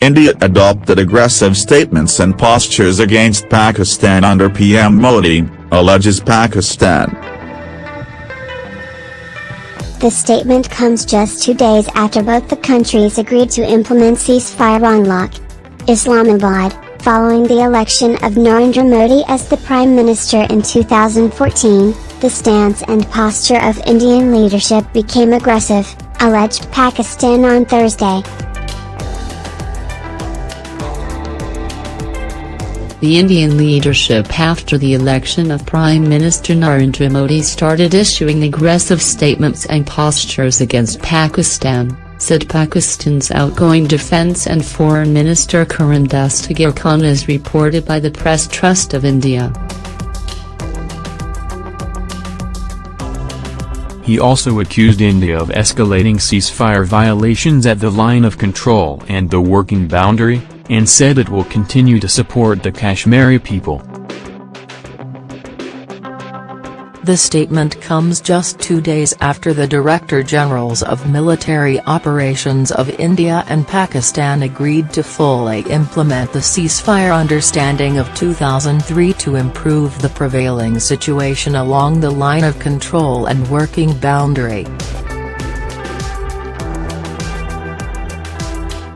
India adopted aggressive statements and postures against Pakistan under PM Modi, alleges Pakistan. The statement comes just two days after both the countries agreed to implement ceasefire on LoC. Islamabad, following the election of Narendra Modi as the Prime Minister in 2014, the stance and posture of Indian leadership became aggressive, alleged Pakistan on Thursday. The Indian leadership after the election of Prime Minister Narendra Modi started issuing aggressive statements and postures against Pakistan, said Pakistan's outgoing Defence and Foreign Minister Khurram Dastgir Khan as reported by the Press Trust of India. He also accused India of escalating ceasefire violations at the line of control and the working boundary, and said it will continue to support the Kashmiri people. The statement comes just two days after the Director Generals of Military Operations of India and Pakistan agreed to fully implement the ceasefire understanding of 2003 to improve the prevailing situation along the line of control and working boundary.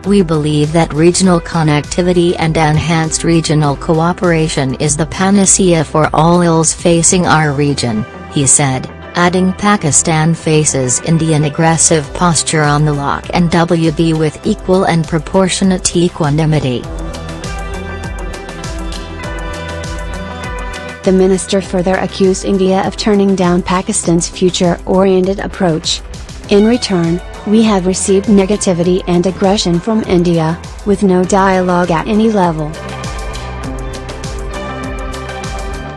We believe that regional connectivity and enhanced regional cooperation is the panacea for all ills facing our region, he said, adding Pakistan faces Indian aggressive posture on the LoC and WB with equal and proportionate equanimity. The minister further accused India of turning down Pakistan's future-oriented approach. In return, we have received negativity and aggression from India, with no dialogue at any level.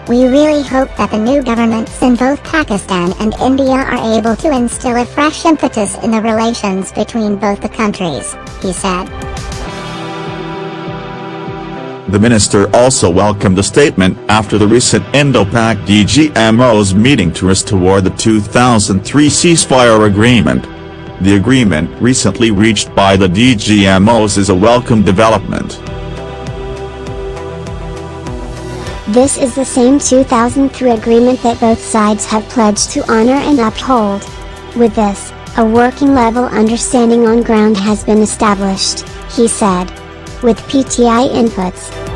We really hope that the new governments in both Pakistan and India are able to instill a fresh impetus in the relations between both the countries, he said. The minister also welcomed the statement after the recent Indo-Pak DGMO's meeting to restore the 2003 ceasefire agreement. The agreement recently reached by the DGMOs is a welcome development. This is the same 2003 agreement that both sides have pledged to honor and uphold. With this, a working level understanding on ground has been established, he said. With PTI inputs,